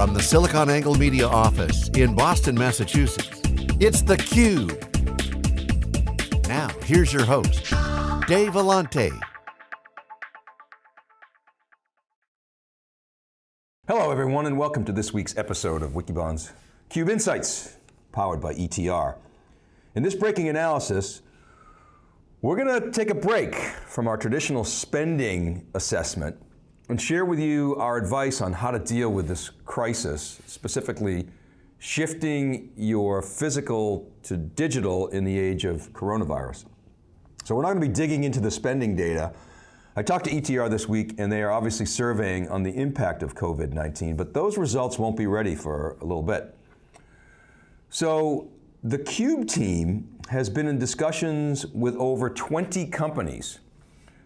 From the SiliconANGLE Media office in Boston, Massachusetts, it's theCUBE. Now, here's your host, Dave Vellante. Hello everyone and welcome to this week's episode of Wikibon's CUBE Insights, powered by ETR. In this breaking analysis, we're going to take a break from our traditional spending assessment and share with you our advice on how to deal with this crisis, specifically shifting your physical to digital in the age of coronavirus. So we're not going to be digging into the spending data. I talked to ETR this week and they are obviously surveying on the impact of COVID-19, but those results won't be ready for a little bit. So the CUBE team has been in discussions with over 20 companies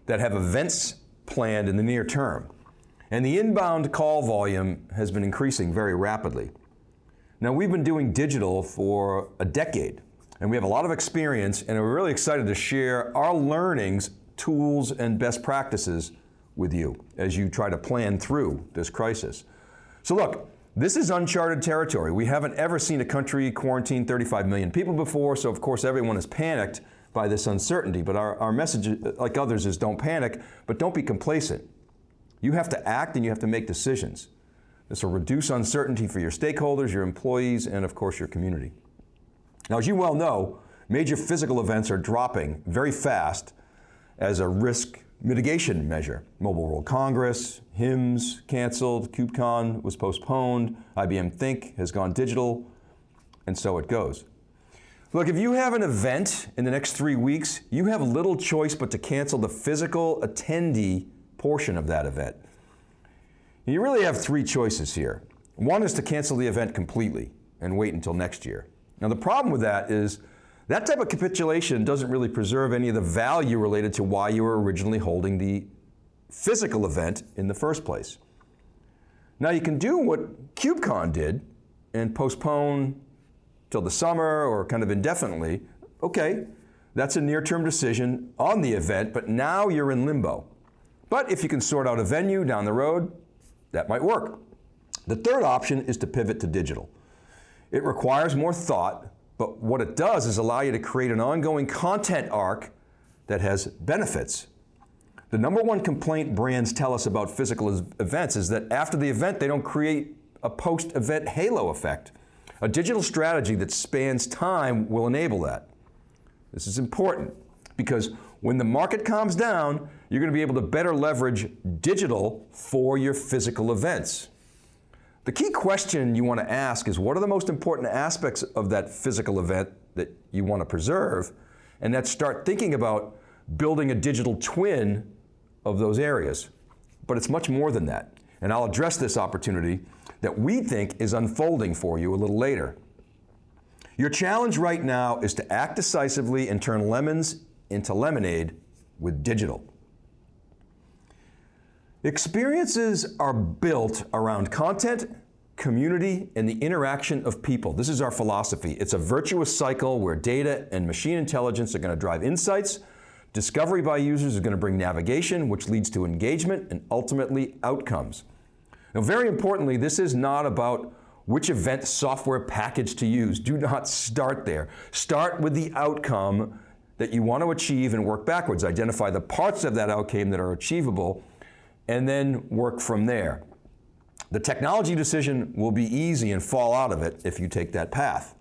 that have events planned in the near term. And the inbound call volume has been increasing very rapidly. Now we've been doing digital for a decade and we have a lot of experience and we're really excited to share our learnings, tools, and best practices with you as you try to plan through this crisis. So look, this is uncharted territory. We haven't ever seen a country quarantine 35 million people before, so of course everyone is panicked by this uncertainty, but our, our message, like others, is don't panic, but don't be complacent. You have to act and you have to make decisions. This will reduce uncertainty for your stakeholders, your employees, and of course your community. Now as you well know, major physical events are dropping very fast as a risk mitigation measure. Mobile World Congress, HIMSS canceled, KubeCon was postponed, IBM Think has gone digital, and so it goes. Look, if you have an event in the next three weeks, you have little choice but to cancel the physical attendee portion of that event. You really have three choices here. One is to cancel the event completely and wait until next year. Now the problem with that is that type of capitulation doesn't really preserve any of the value related to why you were originally holding the physical event in the first place. Now you can do what KubeCon did and postpone till the summer or kind of indefinitely. Okay, that's a near-term decision on the event, but now you're in limbo. But if you can sort out a venue down the road, that might work. The third option is to pivot to digital. It requires more thought, but what it does is allow you to create an ongoing content arc that has benefits. The number one complaint brands tell us about physical events is that after the event, they don't create a post-event halo effect. A digital strategy that spans time will enable that. This is important because when the market calms down, you're going to be able to better leverage digital for your physical events. The key question you want to ask is what are the most important aspects of that physical event that you want to preserve? And then start thinking about building a digital twin of those areas. But it's much more than that. And I'll address this opportunity that we think is unfolding for you a little later. Your challenge right now is to act decisively and turn lemons into lemonade with digital. Experiences are built around content, community, and the interaction of people. This is our philosophy. It's a virtuous cycle where data and machine intelligence are going to drive insights, discovery by users is going to bring navigation, which leads to engagement and ultimately outcomes. Now very importantly, this is not about which event software package to use. Do not start there. Start with the outcome that you want to achieve and work backwards. Identify the parts of that outcome that are achievable and then work from there. The technology decision will be easy and fall out of it if you take that path.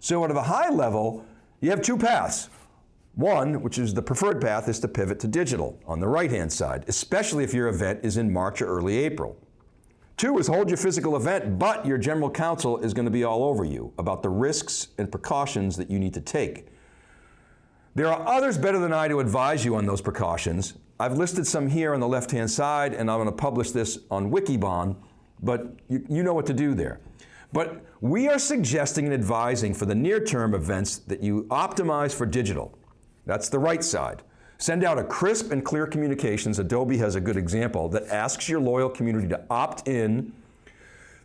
So at a high level, you have two paths. One, which is the preferred path, is to pivot to digital on the right-hand side, especially if your event is in March or early April. Two is hold your physical event, but your general counsel is going to be all over you about the risks and precautions that you need to take. There are others better than I to advise you on those precautions, I've listed some here on the left-hand side and I'm going to publish this on Wikibon, but you, you know what to do there. But we are suggesting and advising for the near-term events that you optimize for digital. That's the right side. Send out a crisp and clear communications, Adobe has a good example, that asks your loyal community to opt in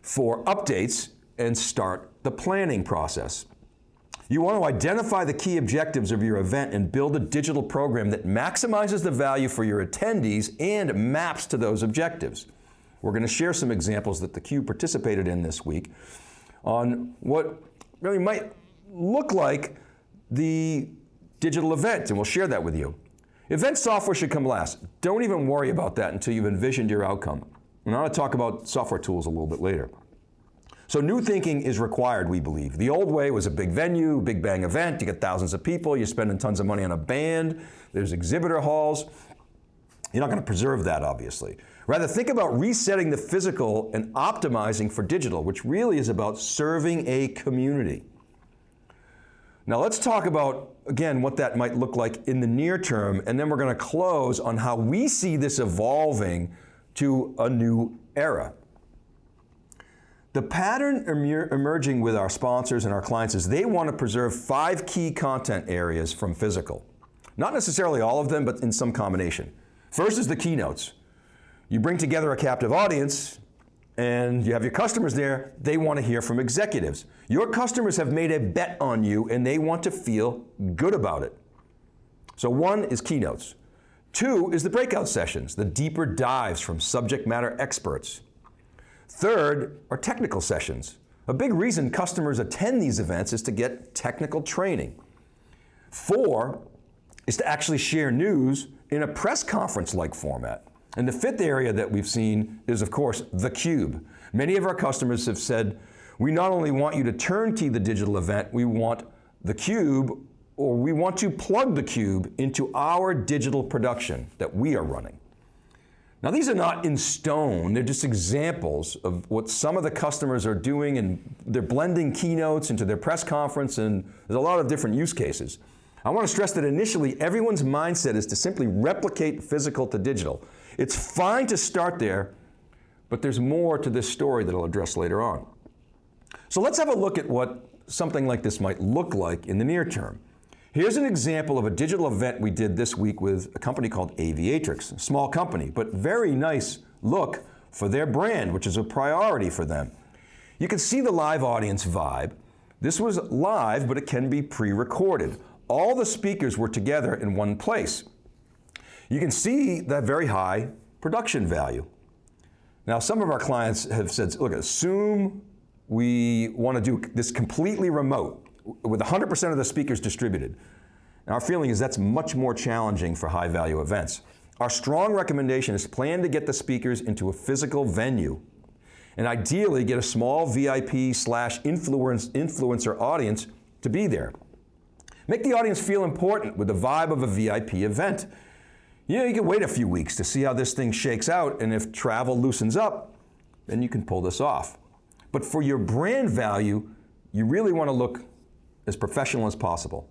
for updates and start the planning process. You want to identify the key objectives of your event and build a digital program that maximizes the value for your attendees and maps to those objectives. we're going to share some examples that theCUBE participated in this week on what really might look like the digital event, and we'll share that with you. Event software should come last. Don't even worry about that until you've envisioned your outcome. And I'm going to talk about software tools a little bit later. So new thinking is required, we believe. The old way was a big venue, big bang event, you get thousands of people, you're spending tons of money on a band, there's exhibitor halls. You're not going to preserve that, obviously. Rather, think about resetting the physical and optimizing for digital, which really is about serving a community. Now let's talk about, again, what that might look like in the near term, and then we're going to close on how we see this evolving to a new era. The pattern emerging with our sponsors and our clients is they want to preserve five key content areas from physical. Not necessarily all of them, but in some combination. First is the keynotes. You bring together a captive audience, and you have your customers there, they want to hear from executives. Your customers have made a bet on you and they want to feel good about it. So one is keynotes. Two is the breakout sessions, the deeper dives from subject matter experts. Third are technical sessions. A big reason customers attend these events is to get technical training. Four is to actually share news in a press conference-like format. And the fifth area that we've seen is, of course, theCUBE. Many of our customers have said, we not only want you to turnkey the digital event, we want theCUBE, or we want to plug theCUBE into our digital production that we are running. Now these are not in stone, they're just examples of what some of the customers are doing and they're blending keynotes into their press conference and there's a lot of different use cases. I want to stress that initially everyone's mindset is to simply replicate physical to digital. It's fine to start there, but there's more to this story that I'll address later on. So let's have a look at what something like this might look like in the near term. Here's an example of a digital event we did this week with a company called Aviatrix, a small company, but very nice look for their brand, which is a priority for them. You can see the live audience vibe. This was live, but it can be pre-recorded. All the speakers were together in one place you can see that very high production value. Now some of our clients have said, look, assume we want to do this completely remote with 100% of the speakers distributed. Now our feeling is that's much more challenging for high value events. Our strong recommendation is plan to get the speakers into a physical venue and ideally get a small VIP slash influencer audience to be there. Make the audience feel important with the vibe of a VIP event. You know, you can wait a few weeks to see how this thing shakes out, and if travel loosens up, then you can pull this off. But for your brand value, you really want to look as professional as possible.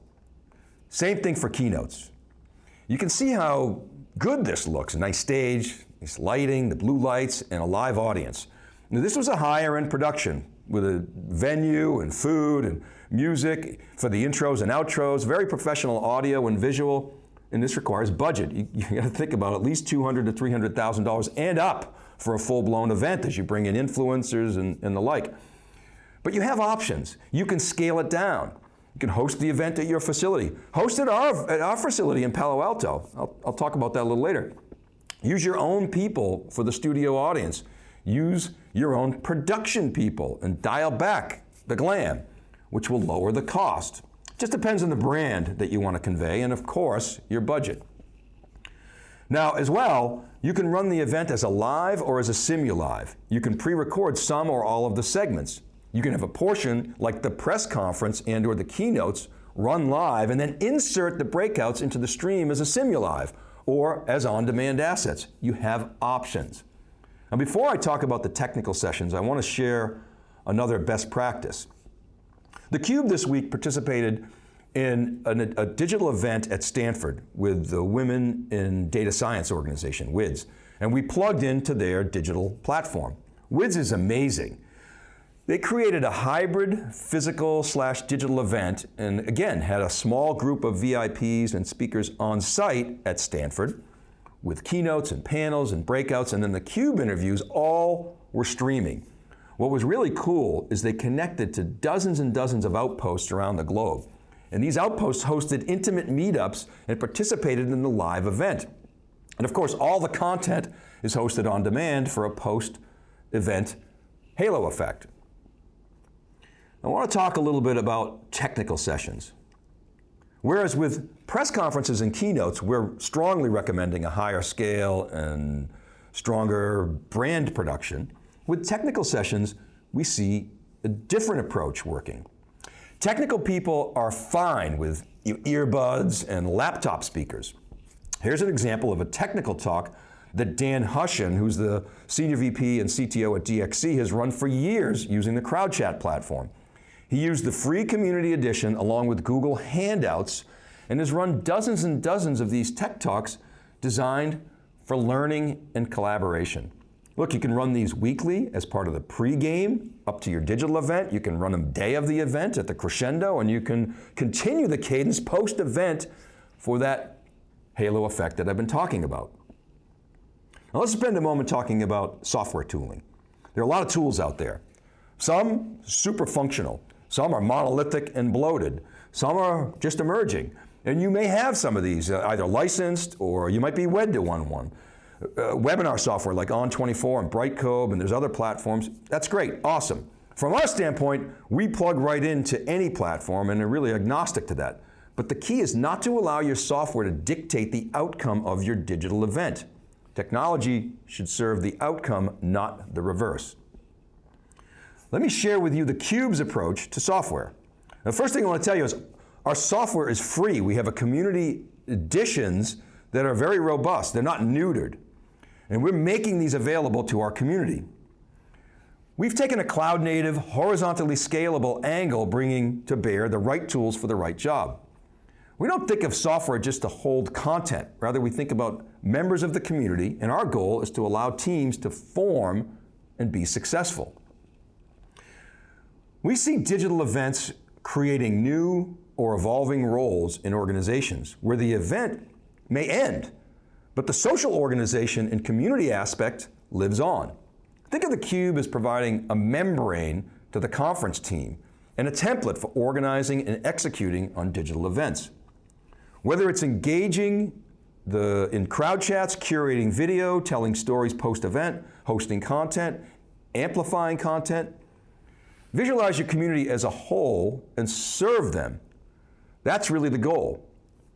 Same thing for keynotes. You can see how good this looks. Nice stage, nice lighting, the blue lights, and a live audience. Now this was a higher end production with a venue and food and music for the intros and outros, very professional audio and visual and this requires budget. You, you got to think about at least $200 to $300,000 and up for a full-blown event as you bring in influencers and, and the like. But you have options. You can scale it down. You can host the event at your facility. Host it at our, at our facility in Palo Alto. I'll, I'll talk about that a little later. Use your own people for the studio audience. Use your own production people and dial back the glam, which will lower the cost. Just depends on the brand that you want to convey and of course, your budget. Now as well, you can run the event as a live or as a simulive. You can pre-record some or all of the segments. You can have a portion like the press conference and or the keynotes run live and then insert the breakouts into the stream as a simulive or as on-demand assets. You have options. Now before I talk about the technical sessions, I want to share another best practice. theCUBE this week participated in a, a digital event at Stanford with the Women in Data Science organization, WIDS, and we plugged into their digital platform. WIDS is amazing. They created a hybrid physical slash digital event and again, had a small group of VIPs and speakers on site at Stanford with keynotes and panels and breakouts and then the CUBE interviews all were streaming. What was really cool is they connected to dozens and dozens of outposts around the globe. And these outposts hosted intimate meetups and participated in the live event. And of course, all the content is hosted on demand for a post-event halo effect. I want to talk a little bit about technical sessions. Whereas with press conferences and keynotes, we're strongly recommending a higher scale and stronger brand production. With technical sessions, we see a different approach working. Technical people are fine with earbuds and laptop speakers. Here's an example of a technical talk that Dan Hushon, who's the Senior VP and CTO at DXC, has run for years using the CrowdChat platform. He used the free community edition along with Google Hangouts and has run dozens and dozens of these tech talks designed for learning and collaboration. Look, you can run these weekly as part of the pregame up to your digital event. You can run them day of the event at the crescendo, and you can continue the cadence post-event for that halo effect that I've been talking about. Now let's spend a moment talking about software tooling. There are a lot of tools out there. Some super functional, some are monolithic and bloated, some are just emerging. And you may have some of these, uh, either licensed or you might be wed to one one. Uh, webinar software like On24 and Brightcove and there's other platforms, that's great, awesome. From our standpoint, we plug right into any platform and are really agnostic to that. But the key is not to allow your software to dictate the outcome of your digital event. Technology should serve the outcome, not the reverse. Let me share with you the Cube's approach to software. The first thing I want to tell you is our software is free. We have a community editions that are very robust. They're not neutered. And we're making these available to our community. We've taken a cloud native, horizontally scalable angle bringing to bear the right tools for the right job. We don't think of software just to hold content. Rather, we think about members of the community, and our goal is to allow teams to form and be successful. We see digital events creating new or evolving roles in organizations where the event may end, but the social organization and community aspect lives on. Think of the Cube as providing a membrane to the conference team and a template for organizing and executing on digital events. Whether it's engaging the, in crowd chats, curating video, telling stories post-event, hosting content, amplifying content, visualize your community as a whole and serve them that's really the goal.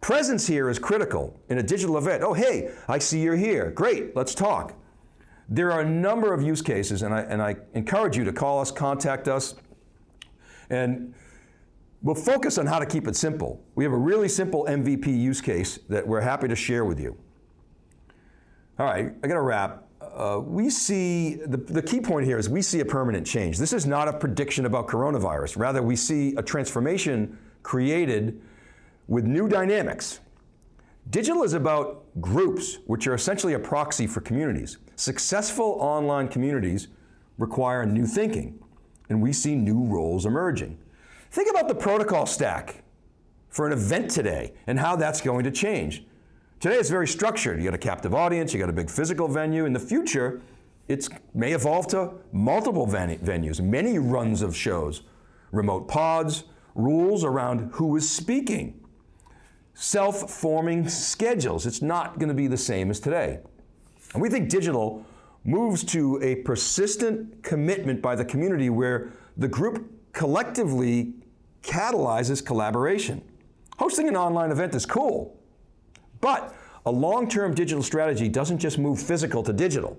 Presence here is critical in a digital event. Oh, hey, I see you're here. Great, let's talk. There are a number of use cases, and I, and I encourage you to call us, contact us, and we'll focus on how to keep it simple. We have a really simple MVP use case that we're happy to share with you. All right, I got to wrap. Uh, we see, the, the key point here is we see a permanent change. This is not a prediction about coronavirus. Rather, we see a transformation created with new dynamics. Digital is about groups, which are essentially a proxy for communities. Successful online communities require new thinking, and we see new roles emerging. Think about the protocol stack for an event today and how that's going to change. Today it's very structured. You got a captive audience, you got a big physical venue. In the future, it may evolve to multiple venues, many runs of shows, remote pods, rules around who is speaking, self-forming schedules. It's not going to be the same as today. And we think digital moves to a persistent commitment by the community where the group collectively catalyzes collaboration. Hosting an online event is cool, but a long-term digital strategy doesn't just move physical to digital.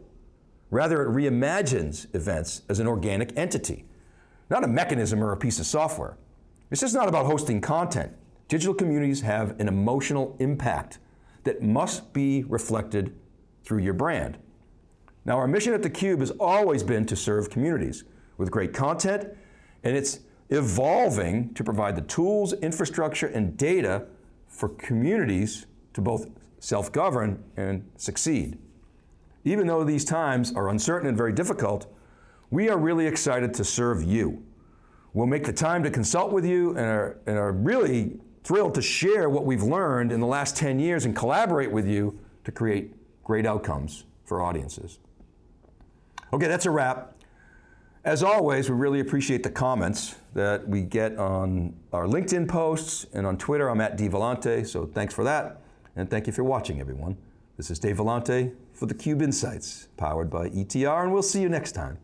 Rather, it reimagines events as an organic entity, not a mechanism or a piece of software. It's just not about hosting content. Digital communities have an emotional impact that must be reflected through your brand. Now our mission at theCUBE has always been to serve communities with great content, and it's evolving to provide the tools, infrastructure, and data for communities to both self-govern and succeed. Even though these times are uncertain and very difficult, we are really excited to serve you. We'll make the time to consult with you and are, and are really thrilled to share what we've learned in the last 10 years and collaborate with you to create great outcomes for audiences. Okay, that's a wrap. As always, we really appreciate the comments that we get on our LinkedIn posts and on Twitter. I'm at dvellante, so thanks for that. And thank you for watching, everyone. This is Dave Vellante for theCUBE Insights, powered by ETR, and we'll see you next time.